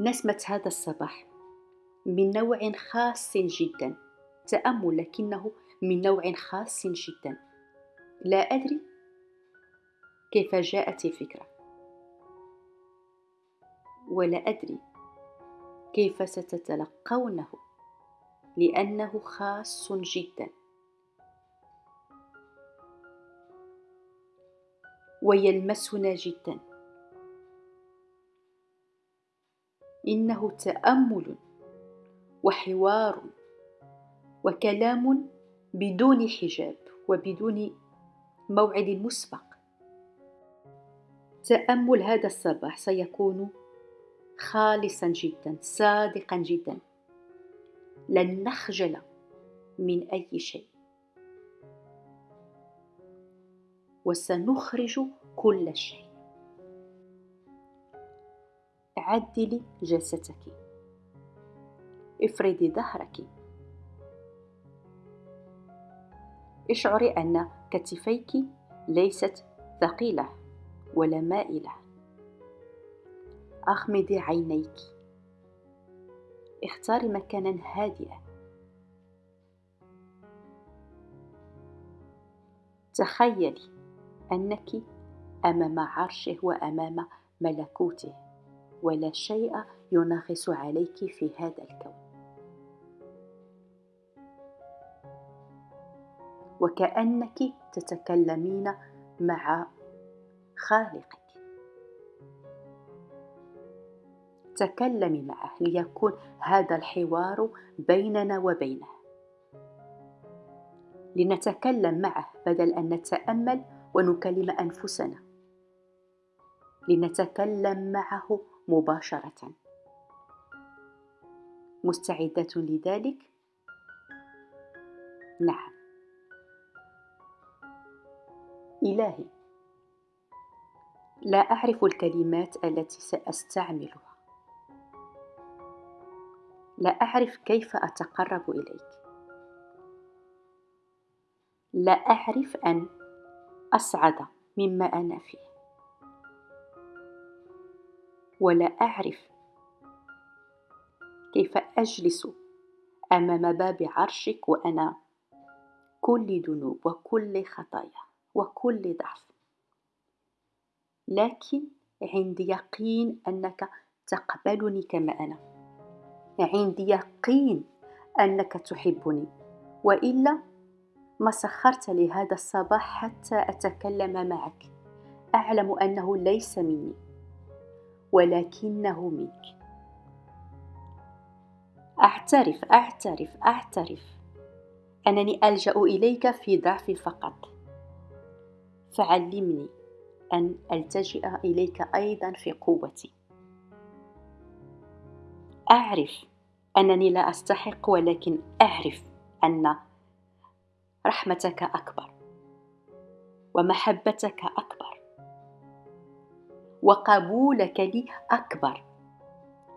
نسمة هذا الصباح من نوع خاص جدا تأمل لكنه من نوع خاص جدا. لا أدري كيف جاءت الفكرة. ولا أدري كيف ستتلقونه لأنه خاص جدا. ويلمسنا جدا. إنه تأمل وحوار وكلام بدون حجاب وبدون موعد مسبق. تأمل هذا الصباح سيكون خالصا جدا صادقا جدا. لن نخجل من أي شيء. وسنخرج كل شيء. عدلي جلستك. افردي ظهرك. اشعري أن كتفيك ليست ثقيلة ولا مائلة. اغمضي عينيك. اختاري مكانا هادئا. تخيلي أنك أمام عرشه وأمام ملكوته. ولا شيء ينغص عليك في هذا الكون. وكأنك تتكلمين مع خالقك. تكلمي معه ليكون هذا الحوار بيننا وبينه. لنتكلم معه بدل أن نتأمل ونكلم أنفسنا. لنتكلم معه مباشرة. مستعدة لذلك؟ نعم. إلهي لا أعرف الكلمات التي سأستعملها. لا أعرف كيف أتقرب إليك. لا أعرف أن أسعد مما أنا فيه. ولا أعرف. كيف أجلس أمام باب عرشك وأنا؟ كل ذنوب وكل خطايا وكل ضعف. لكن عندي يقين أنك تقبلني كما أنا. عندي يقين أنك تحبني. وإلا ما سخرت لي هذا الصباح حتى أتكلم معك. أعلم أنه ليس مني. ولكنه منك أعترف أعترف أعترف. أنني ألجأ إليك في ضعفي فقط. فعلمني أن ألتجئ إليك أيضا في قوتي. أعرف أنني لا أستحق ولكن أعرف أن رحمتك أكبر ومحبتك أكبر. وقبولك لي أكبر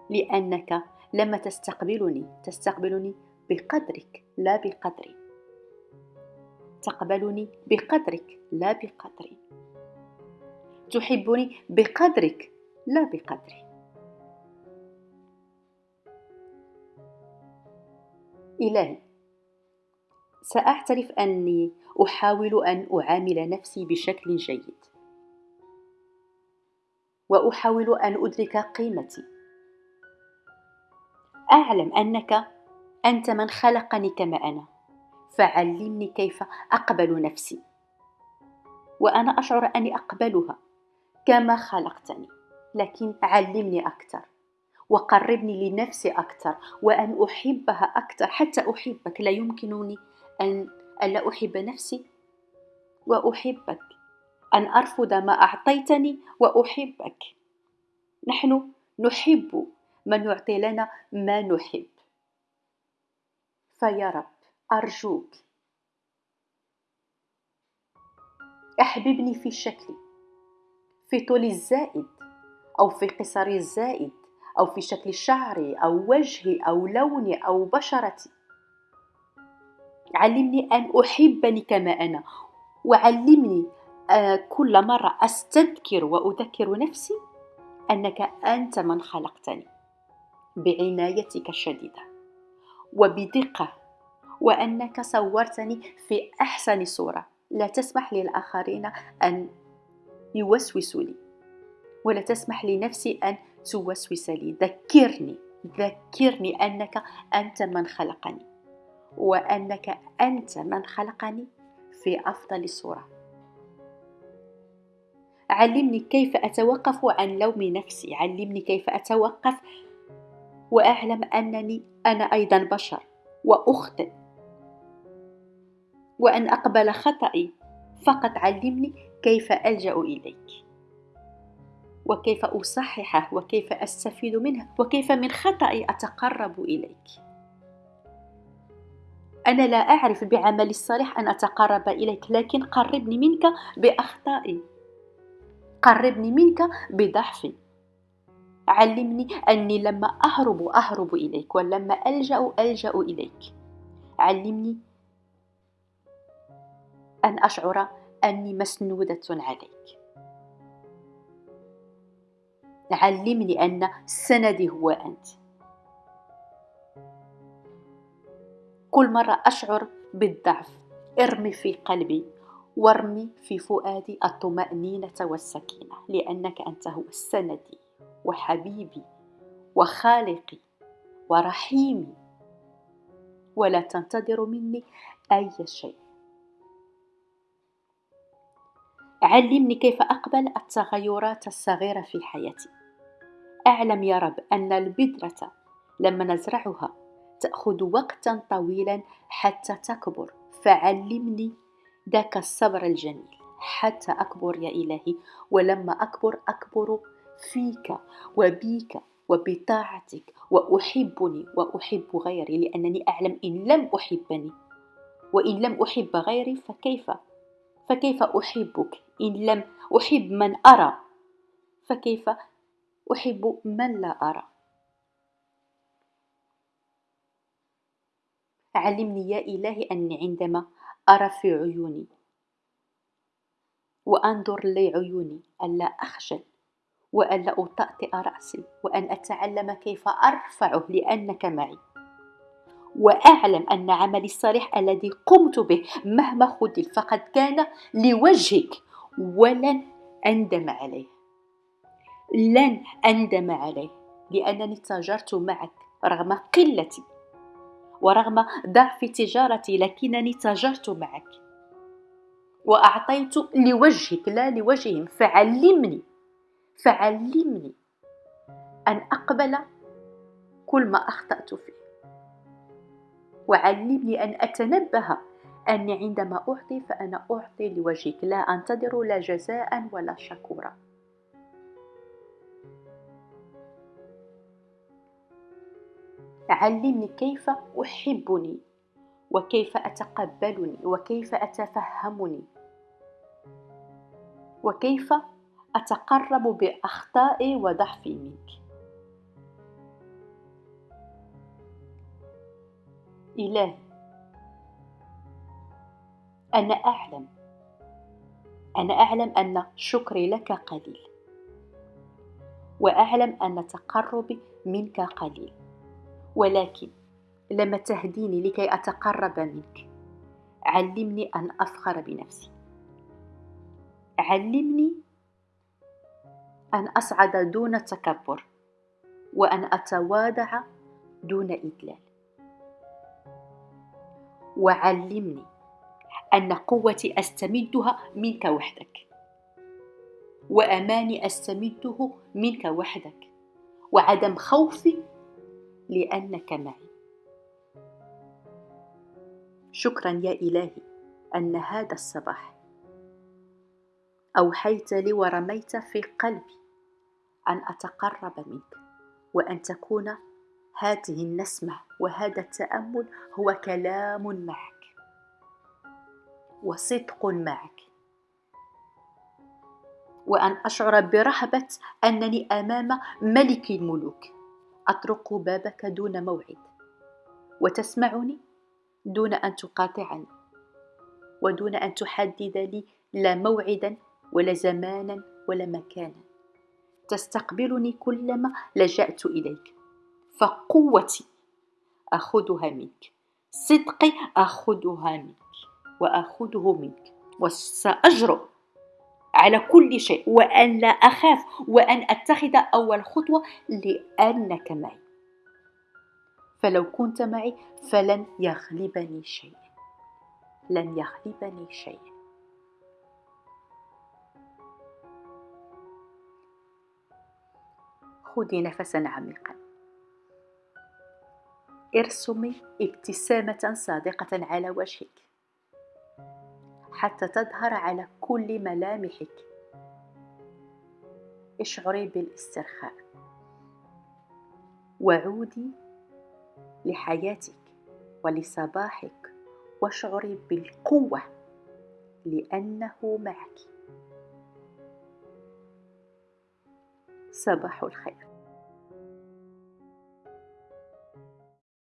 لأنك لما تستقبلني تستقبلني بقدرك لا بقدري. تقبلني بقدرك لا بقدري. تحبني بقدرك لا بقدري. إلهي سأعترف أني أحاول أن أعامل نفسي بشكل جيد. وأحاول أن أدرك قيمتي. أعلم أنك أنت من خلقني كما أنا. فعلمني كيف أقبل نفسي. وأنا أشعر أني أقبلها كما خلقتني. لكن علمني أكثر وقربني لنفسي أكثر وأن أحبها أكثر. حتى أحبك لا يمكنني أن ألا أحب نفسي وأحبك. أن أرفض ما أعطيتني وأحبك. نحن نحب من يعطي لنا ما نحب. فيا رب أرجوك. أحببني في شكلي في طولي الزائد أو في قصري الزائد أو في شكل شعري أو وجهي أو لوني أو بشرتي. علمني أن أحبني كما أنا وعلمني كل مرة أستذكر وأذكر نفسي أنك أنت من خلقتني. بعنايتك الشديدة وبدقة وأنك صورتني في أحسن صورة. لا تسمح للآخرين أن يوسوسوا لي ولا تسمح لنفسي أن توسوس لي. ذكرني ذكرني أنك أنت من خلقني وأنك أنت من خلقني في أفضل صورة. علمني كيف أتوقف عن لوم نفسي. علمني كيف أتوقف وأعلم أنني أنا أيضا بشر وأخطئ. وأن أقبل خطئي فقط علمني كيف ألجأ إليك. وكيف أصححه وكيف أستفيد منه وكيف من خطئي أتقرب إليك. أنا لا أعرف بعمل الصالح أن أتقرب إليك لكن قربني منك بأخطائي. قربني منك بضعفي. علمني أني لما أهرب أهرب إليك ولما ألجأ ألجأ إليك. علمني أن أشعر أني مسنودة عليك. علمني أن سندي هو أنت. كل مرة أشعر بالضعف ارمي في قلبي وارمي في فؤادي الطمأنينة والسكينة لأنك أنت هو سندي وحبيبي وخالقي ورحيمي. ولا تنتظر مني أي شيء. علمني كيف أقبل التغيرات الصغيرة في حياتي. أعلم يا رب أن البذرة لما نزرعها تأخذ وقتا طويلا حتى تكبر. فعلمني ذاك الصبر الجميل. حتى أكبر يا إلهي ولما أكبر أكبر فيك وبيك وبطاعتك وأحبني وأحب غيري لأنني أعلم إن لم أحبني. وإن لم أحب غيري فكيف؟ فكيف أحبك؟ إن لم أحب من أرى فكيف أحب من لا أرى؟ علمني يا إلهي أني عندما أرى في عيوني. وأنظر لعيوني ألا أخجل وألا أطأطئ رأسي وأن أتعلم كيف أرفعه لأنك معي. وأعلم أن عملي الصالح الذي قمت به مهما خذل فقد كان لوجهك ولن أندم عليه. لن أندم عليه لأنني تاجرت معك رغم قلتي. ورغم ضعف تجارتي لكنني تاجرت معك. وأعطيت لوجهك لا لوجههم فعلمني فعلمني أن أقبل كل ما أخطأت فيه. وعلمني أن أتنبه أني عندما أعطي فأنا أعطي لوجهك لا أنتظر لا جزاء ولا شكورا. علمني كيف أحبني وكيف أتقبلني وكيف أتفهمني وكيف أتقرب بأخطائي وضعفي منك. إلهي أنا أعلم أنا أعلم أن شكري لك قليل وأعلم أن تقربي منك قليل. ولكن لما تهديني لكي أتقرب منك. علمني أن أفخر بنفسي. علمني أن أصعد دون تكبر وأن أتواضع دون إدلال. وعلمني أن قوتي أستمدها منك وحدك. وأماني أستمده منك وحدك. وعدم خوفي لأنك معي. شكرا يا إلهي أن هذا الصباح. أوحيت لي ورميت في قلبي أن أتقرب منك وأن تكون هذه النسمة وهذا التأمل هو كلام معك وصدق معك. وأن أشعر برهبة أنني أمام ملك الملوك. أطرق بابك دون موعد وتسمعني دون أن تقاطعني ودون أن تحدد لي لا موعدا ولا زمانا ولا مكانا. تستقبلني كلما لجأت إليك فقوتي أخذها منك صدقي أخذها منك وأخذه منك وسأجرؤ على كل شيء وأن لا أخاف وأن أتخذ أول خطوة لأنك معي. فلو كنت معي فلن يغلبني شيء. لن يغلبني شيء. خذي نفسا عميقا. ارسمي ابتسامة صادقة على وجهك. حتى تظهر على كل ملامحك. اشعري بالاسترخاء. وعودي لحياتك ولصباحك واشعري بالقوة لأنه معك. صباح الخير.